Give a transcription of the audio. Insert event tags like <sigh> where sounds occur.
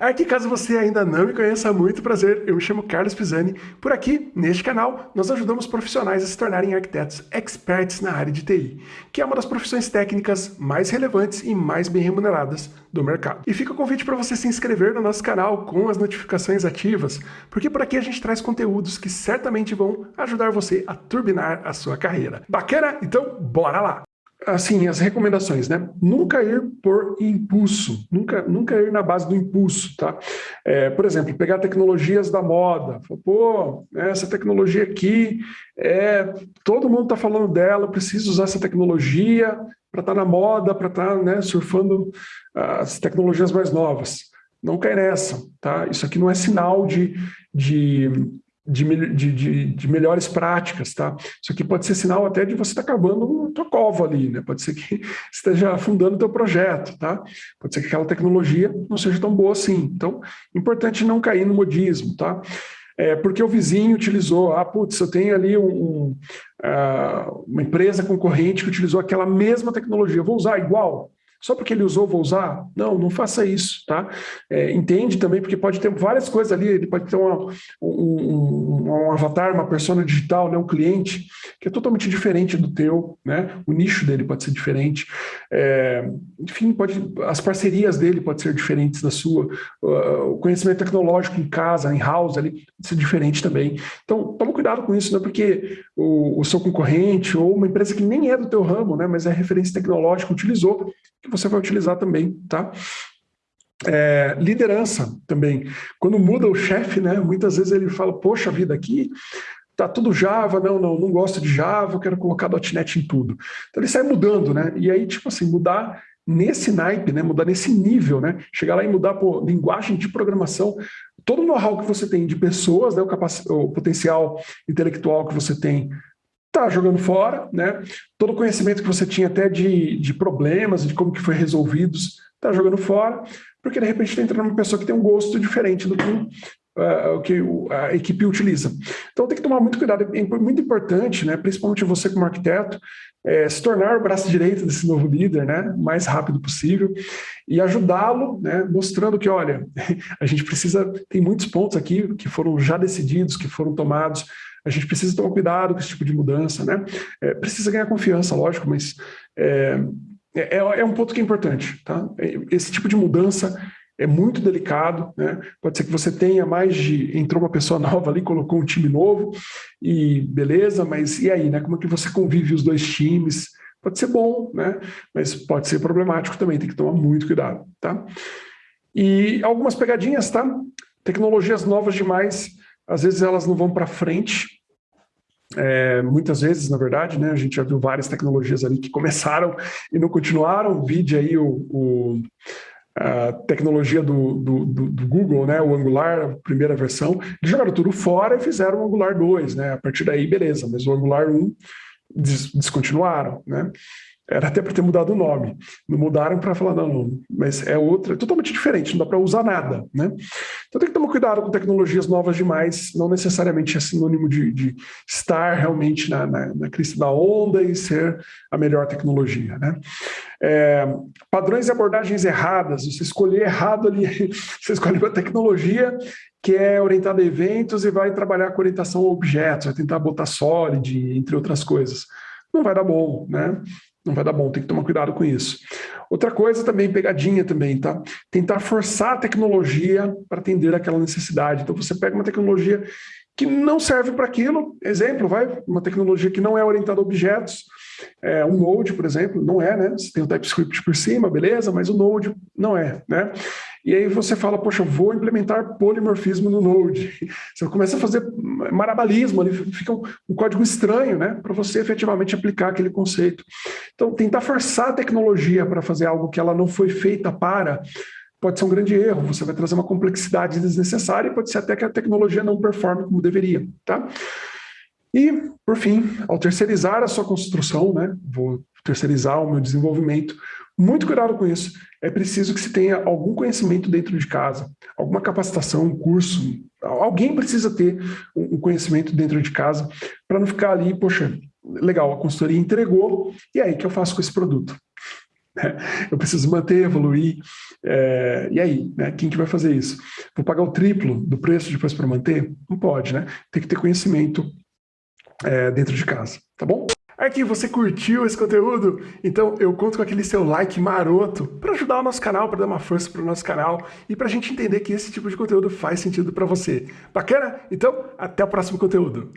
Aqui, caso você ainda não me conheça, muito prazer, eu me chamo Carlos Pisani. Por aqui, neste canal, nós ajudamos profissionais a se tornarem arquitetos experts na área de TI, que é uma das profissões técnicas mais relevantes e mais bem remuneradas do mercado. E fica o convite para você se inscrever no nosso canal com as notificações ativas, porque por aqui a gente traz conteúdos que certamente vão ajudar você a turbinar a sua carreira. Bacana? Então, bora lá! Assim, as recomendações, né? Nunca ir por impulso, nunca, nunca ir na base do impulso, tá? É, por exemplo, pegar tecnologias da moda, pô, essa tecnologia aqui, é, todo mundo está falando dela, preciso usar essa tecnologia para estar tá na moda, para estar tá, né, surfando as tecnologias mais novas. Não cai nessa, tá? Isso aqui não é sinal de, de de, de, de, de, melhores práticas, tá? Isso aqui pode ser sinal até de você estar tá cavando a tua cova ali, né? Pode ser que <laughs> esteja afundando o teu projeto, tá? Pode ser que aquela tecnologia não seja tão boa assim. Então, importante não cair no modismo, tá? É, porque o vizinho utilizou, ah, putz, eu tenho ali um, um, uh, uma empresa concorrente que utilizou aquela mesma tecnologia, vou usar igual? Só porque ele usou, vou usar? Não, não faça isso, tá? É, entende também, porque pode ter várias coisas ali, ele pode ter uma, um, um, avatar, uma persona digital, né, um cliente, que é totalmente diferente do teu, né? O nicho dele pode ser diferente. É, enfim, pode, as parcerias dele podem ser diferentes da sua, o conhecimento tecnológico em casa, em house, ali, ser diferente também. Então, toma cuidado com isso, não é porque o, o seu concorrente ou uma empresa que nem é do teu ramo, né, mas é referência tecnológica, utilizou, que você vai utilizar também, tá? É, liderança também. Quando muda o chefe, né, muitas vezes ele fala, poxa vida, aqui tá tudo Java, não, não, não gosto de Java, quero colocar .NET em tudo. Então ele sai mudando, né? E aí, tipo assim, mudar nesse naipe, né, mudar nesse nível, né, chegar lá e mudar por linguagem de programação, todo o know-how que você tem de pessoas, né, o, o potencial intelectual que você tem está jogando fora, né? Todo o conhecimento que você tinha até de, de problemas, de como que foi resolvidos, está jogando fora, porque de repente está entrando uma pessoa que tem um gosto diferente do que, uh, que a equipe utiliza. Então tem que tomar muito cuidado, é muito importante, né? Principalmente você como arquiteto, é, se tornar o braço direito desse novo líder, né? O mais rápido possível e ajudá-lo, né? Mostrando que, olha, <laughs> a gente precisa, tem muitos pontos aqui que foram já decididos, que foram tomados, a gente precisa tomar cuidado com esse tipo de mudança, né? É, precisa ganhar confiança, lógico, mas é, é, é, um ponto que é importante, tá? Esse tipo de mudança é muito delicado, né? Pode ser que você tenha mais de... Entrou uma pessoa <laughs> nova ali, colocou um time novo, e beleza, mas e aí, né? Como é que você convive os dois times? Pode ser bom, né? Mas pode ser problemático também, tem que tomar muito cuidado, tá? E algumas pegadinhas, tá? Tecnologias novas demais às vezes elas não vão para frente, é, muitas vezes, na verdade, né, a gente já viu várias tecnologias ali que começaram e não continuaram, vide aí o, o a tecnologia do, do, do, Google, né, o Angular, a primeira versão, eles jogaram tudo fora e fizeram o Angular 2, né, a partir daí, beleza, mas o Angular 1 des, descontinuaram, né, era até para ter mudado o nome. Não mudaram para falar, não, não, mas é outra, é totalmente diferente, não dá para usar nada. Né? Então tem que tomar cuidado com tecnologias novas demais, não necessariamente é sinônimo de, de estar realmente na, na, na, crista da onda e ser a melhor tecnologia. Né? É, padrões e abordagens erradas, você escolher errado ali, <laughs> você escolhe uma tecnologia que é orientada a eventos e vai trabalhar com orientação a objetos, vai tentar botar solid, entre outras coisas. Não vai dar bom, né? não vai dar bom, tem que tomar cuidado com isso. Outra coisa também, pegadinha também, tá? Tentar forçar a tecnologia para atender aquela necessidade. Então você pega uma tecnologia que não serve para aquilo, exemplo, vai, uma tecnologia que não é orientada a objetos, é, um Node, por exemplo, não é, né? Você tem o TypeScript por cima, beleza, mas o Node não é, né? E aí você fala, poxa, vou implementar polimorfismo no Node. <laughs> Você começa a fazer marabalismo, ali fica um, um código estranho, né? Para você efetivamente aplicar aquele conceito. Então, tentar forçar a tecnologia para fazer algo que ela não foi feita para, pode ser um grande erro. Você vai trazer uma complexidade desnecessária e pode ser até que a tecnologia não performe como deveria, tá? E, por fim, ao terceirizar a sua construção, né? Vou terceirizar o meu desenvolvimento, muito cuidado com isso. É preciso que se tenha algum conhecimento dentro de casa, alguma capacitação, um curso. Alguém precisa ter um conhecimento dentro de casa para não ficar ali, poxa, legal, a consultoria entregou, e aí, o que eu faço com esse produto? <laughs> Eu preciso manter, evoluir. É, e aí, né? Quem que vai fazer isso? Vou pagar o triplo do preço depois para manter? Não pode, né? Tem que ter conhecimento é, dentro de casa, tá bom? Aqui, você curtiu esse conteúdo? Então eu conto com aquele seu like maroto para ajudar o nosso canal, para dar uma força para o nosso canal e para a gente entender que esse tipo de conteúdo faz sentido para você. Bacana? Então, até o próximo conteúdo.